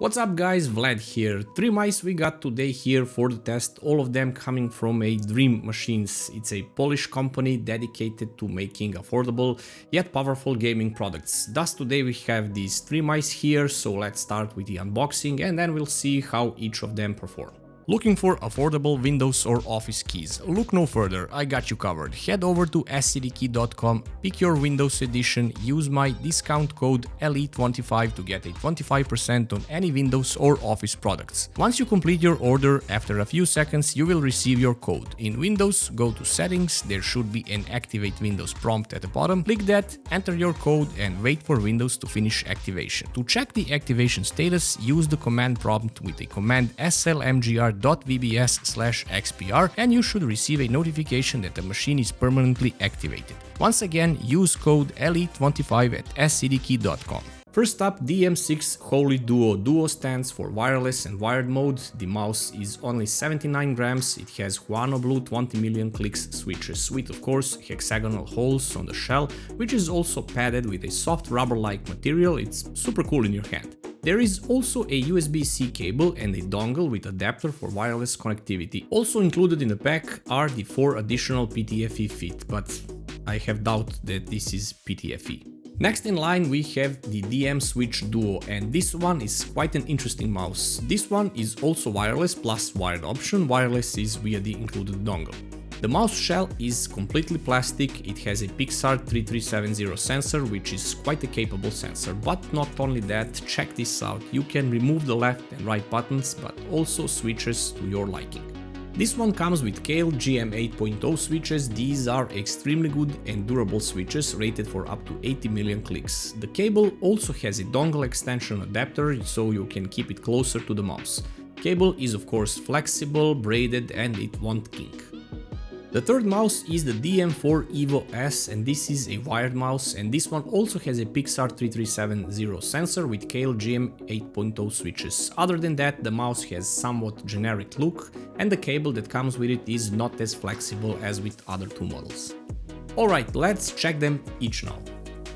What's up guys, Vlad here. Three mice we got today here for the test, all of them coming from a Dream Machines. It's a Polish company dedicated to making affordable yet powerful gaming products. Thus today we have these three mice here, so let's start with the unboxing and then we'll see how each of them perform. Looking for affordable Windows or Office keys? Look no further, I got you covered. Head over to scdkey.com, pick your Windows edition, use my discount code LE25 to get a 25% on any Windows or Office products. Once you complete your order, after a few seconds you will receive your code. In Windows, go to Settings, there should be an Activate Windows prompt at the bottom. Click that, enter your code and wait for Windows to finish activation. To check the activation status, use the command prompt with the command slmgr vbs slash xpr and you should receive a notification that the machine is permanently activated. Once again, use code LE25 at scdkey.com. First up, DM6 Holy Duo. Duo stands for wireless and wired mode. The mouse is only 79 grams, it has Huano Blue 20 million clicks switches with of course hexagonal holes on the shell, which is also padded with a soft rubber-like material, it's super cool in your hand. There is also a USB-C cable and a dongle with adapter for wireless connectivity. Also included in the pack are the four additional PTFE feet, but I have doubt that this is PTFE. Next in line we have the DM Switch Duo and this one is quite an interesting mouse. This one is also wireless plus wired option, wireless is via the included dongle. The mouse shell is completely plastic, it has a Pixart 3370 sensor, which is quite a capable sensor, but not only that, check this out, you can remove the left and right buttons, but also switches to your liking. This one comes with Kailh GM 8.0 switches, these are extremely good and durable switches rated for up to 80 million clicks. The cable also has a dongle extension adapter, so you can keep it closer to the mouse. Cable is of course flexible, braided and it won't kink. The third mouse is the DM4 Evo S and this is a wired mouse and this one also has a Pixart 3370 sensor with Kailh GM 8.0 switches. Other than that the mouse has somewhat generic look and the cable that comes with it is not as flexible as with other two models. Alright, let's check them each now.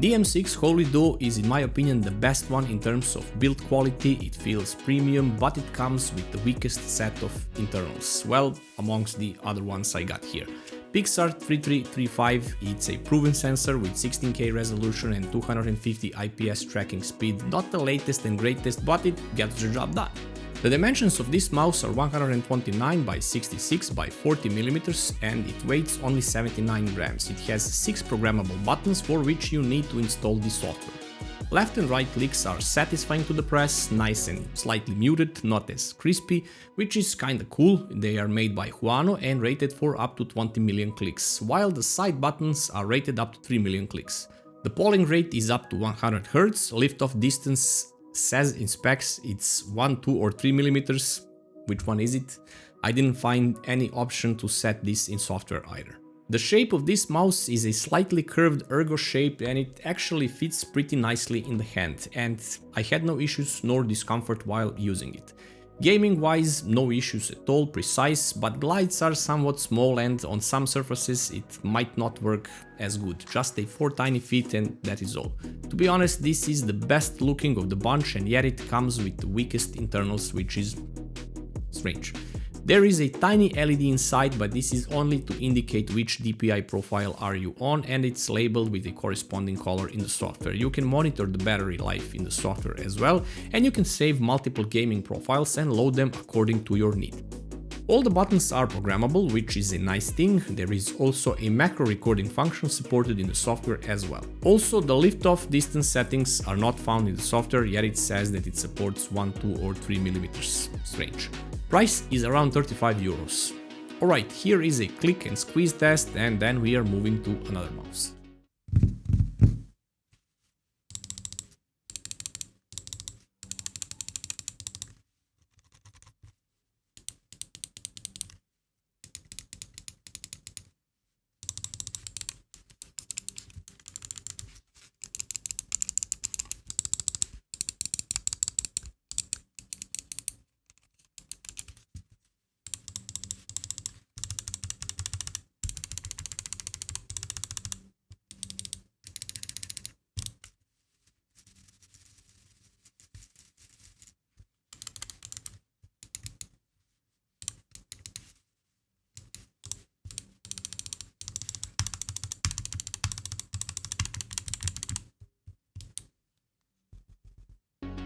DM6 Holy Duo is in my opinion the best one in terms of build quality, it feels premium, but it comes with the weakest set of internals, well, amongst the other ones I got here. Pixart 3335, it's a proven sensor with 16K resolution and 250 IPS tracking speed, not the latest and greatest, but it gets the job done. The dimensions of this mouse are 129 by 66 by 40 mm and it weighs only 79 grams. It has 6 programmable buttons for which you need to install the software. Left and right clicks are satisfying to the press, nice and slightly muted, not as crispy, which is kinda cool, they are made by Huano and rated for up to 20 million clicks, while the side buttons are rated up to 3 million clicks. The polling rate is up to 100 Hz, lift-off distance says in specs it's 1, 2 or 3 millimeters. Which one is it? I didn't find any option to set this in software either. The shape of this mouse is a slightly curved ergo shape and it actually fits pretty nicely in the hand and I had no issues nor discomfort while using it. Gaming wise, no issues at all, precise, but glides are somewhat small and on some surfaces it might not work as good, just a 4 tiny feet and that is all. To be honest, this is the best looking of the bunch and yet it comes with the weakest internals, which is strange. There is a tiny LED inside, but this is only to indicate which DPI profile are you on and it's labeled with the corresponding color in the software. You can monitor the battery life in the software as well and you can save multiple gaming profiles and load them according to your need. All the buttons are programmable, which is a nice thing, there is also a macro recording function supported in the software as well. Also, the lift-off distance settings are not found in the software, yet it says that it supports 1, 2 or 3 millimeters. Strange. Price is around 35 euros. Alright, here is a click and squeeze test and then we are moving to another mouse.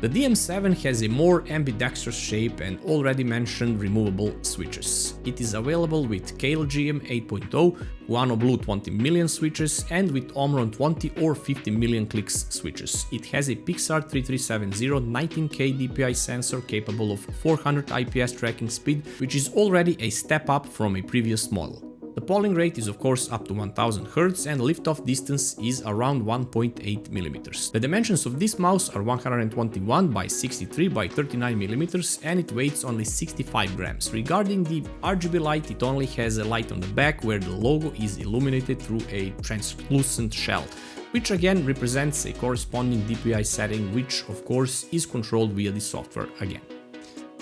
The DM7 has a more ambidextrous shape and already mentioned removable switches. It is available with Kailh GM 8.0, Huano Blue 20 million switches and with Omron 20 or 50 million clicks switches. It has a Pixart 3370 19K DPI sensor capable of 400 IPS tracking speed, which is already a step up from a previous model. The polling rate is of course up to 1000 Hz and liftoff distance is around 1.8 mm. The dimensions of this mouse are 121 by 63 by 39 mm and it weighs only 65 grams. Regarding the RGB light, it only has a light on the back where the logo is illuminated through a translucent shell which again represents a corresponding DPI setting which of course is controlled via the software again.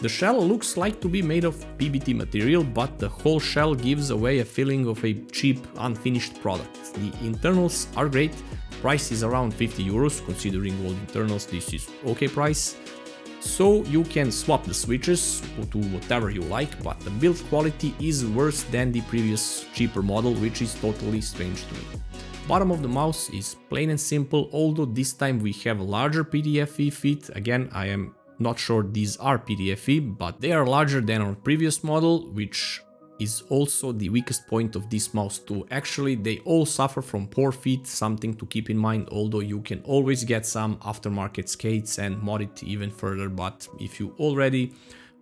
The shell looks like to be made of PBT material, but the whole shell gives away a feeling of a cheap, unfinished product. The internals are great, price is around 50 euros, considering all internals this is okay price. So you can swap the switches to whatever you like, but the build quality is worse than the previous cheaper model, which is totally strange to me. Bottom of the mouse is plain and simple, although this time we have a larger PTFE feet, again I am not sure these are PTFE, but they are larger than our previous model, which is also the weakest point of this mouse too. Actually, they all suffer from poor fit, something to keep in mind, although you can always get some aftermarket skates and mod it even further, but if you already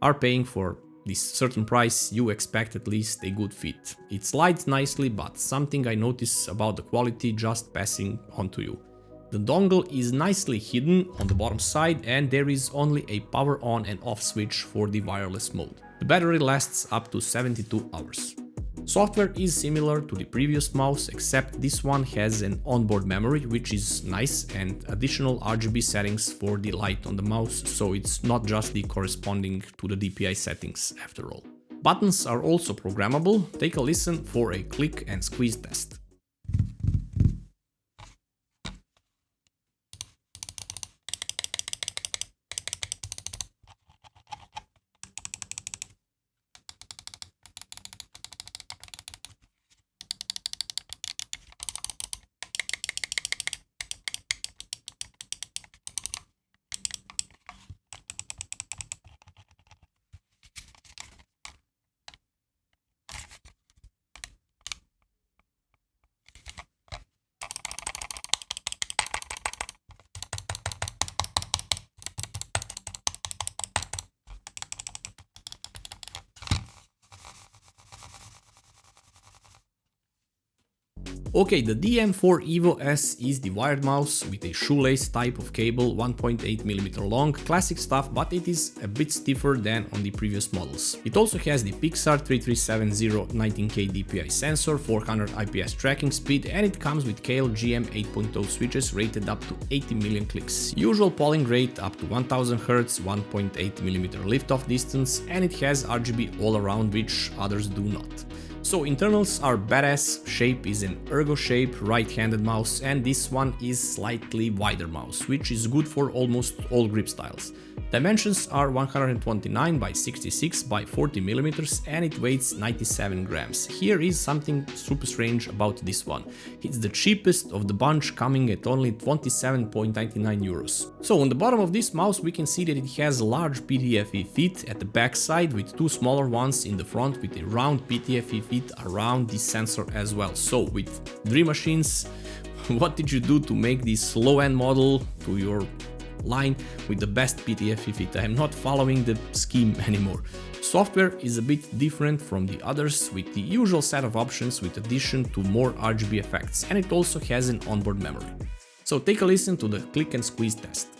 are paying for this certain price, you expect at least a good fit. It slides nicely, but something I notice about the quality just passing on to you. The dongle is nicely hidden on the bottom side and there is only a power on and off switch for the wireless mode. The battery lasts up to 72 hours. Software is similar to the previous mouse except this one has an onboard memory which is nice and additional RGB settings for the light on the mouse so it's not just the corresponding to the DPI settings after all. Buttons are also programmable, take a listen for a click and squeeze test. Okay, the DM4 Evo S is the wired mouse with a shoelace type of cable 1.8mm long, classic stuff, but it is a bit stiffer than on the previous models. It also has the Pixart 3370 19K DPI sensor, 400 IPS tracking speed and it comes with Kailh GM 8.0 switches rated up to 80 million clicks. Usual polling rate up to 1000 Hz, 1.8mm liftoff distance and it has RGB all around which others do not. So internals are badass, shape is an shape, right-handed mouse and this one is slightly wider mouse, which is good for almost all grip styles. Dimensions are 129 by 66 by 40 millimeters and it weighs 97 grams. Here is something super strange about this one. It's the cheapest of the bunch coming at only 27.99 euros. So on the bottom of this mouse we can see that it has large PTFE feet at the back side with two smaller ones in the front with a round PTFE feet around the sensor as well. So with Dream Machines what did you do to make this low-end model to your line with the best PTFE fit. I am not following the scheme anymore. Software is a bit different from the others with the usual set of options with addition to more RGB effects and it also has an onboard memory. So take a listen to the click and squeeze test.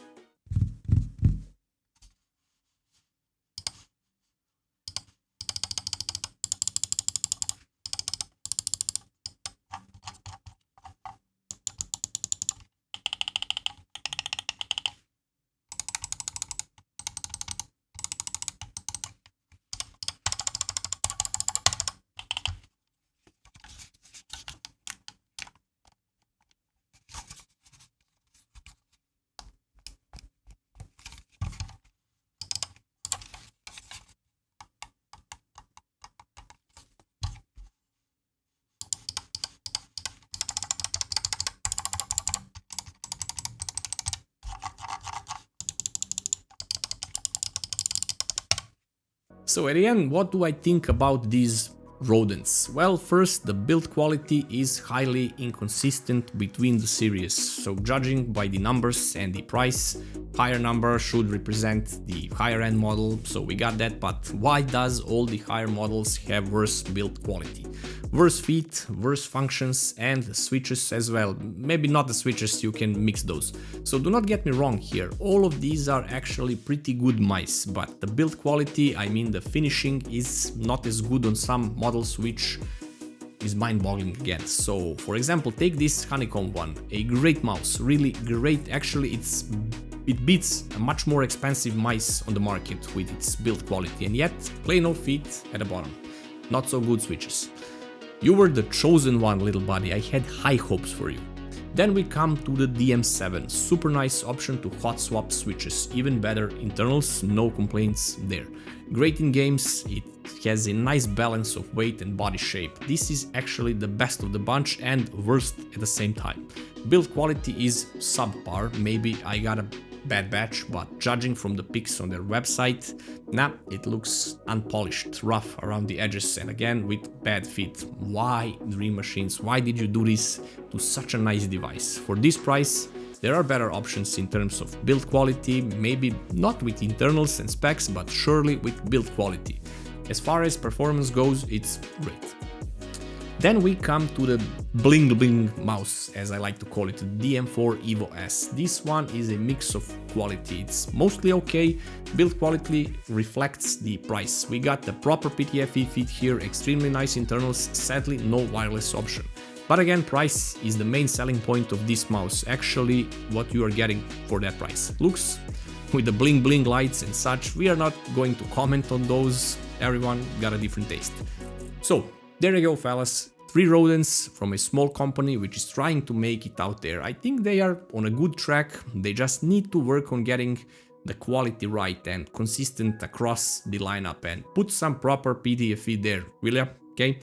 So at the end, what do I think about these rodents? Well, first, the build quality is highly inconsistent between the series, so judging by the numbers and the price, higher number should represent the higher end model, so we got that, but why does all the higher models have worse build quality? Worse feet, worse functions and switches as well. Maybe not the switches, you can mix those. So do not get me wrong here, all of these are actually pretty good mice, but the build quality, I mean the finishing, is not as good on some models which is mind-boggling again. So, for example, take this Honeycomb one, a great mouse, really great, actually it's it beats a much more expensive mice on the market with its build quality and yet plain old feet at the bottom. Not so good switches. You were the chosen one, little buddy, I had high hopes for you. Then we come to the DM7, super nice option to hot swap switches, even better internals, no complaints there. Great in games, it has a nice balance of weight and body shape. This is actually the best of the bunch and worst at the same time. Build quality is subpar, maybe I got a bad batch, but judging from the pics on their website, nah, it looks unpolished, rough around the edges and again with bad fit. Why Dream Machines? Why did you do this to such a nice device? For this price, there are better options in terms of build quality, maybe not with internals and specs, but surely with build quality. As far as performance goes, it's great. Then we come to the bling bling mouse, as I like to call it, the DM4 Evo S. This one is a mix of quality, it's mostly okay, build quality reflects the price. We got the proper PTFE feed here, extremely nice internals, sadly no wireless option. But again, price is the main selling point of this mouse, actually what you are getting for that price. Looks with the bling bling lights and such, we are not going to comment on those, everyone got a different taste. So, there you go fellas, three rodents from a small company which is trying to make it out there. I think they are on a good track, they just need to work on getting the quality right and consistent across the lineup and put some proper PTFE there, will ya? Okay?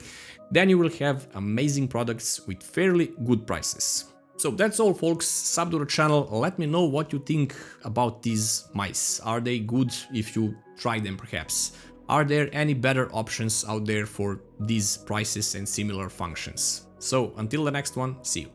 Then you will have amazing products with fairly good prices. So that's all folks, sub to the channel, let me know what you think about these mice. Are they good if you try them perhaps? Are there any better options out there for these prices and similar functions? So until the next one, see you.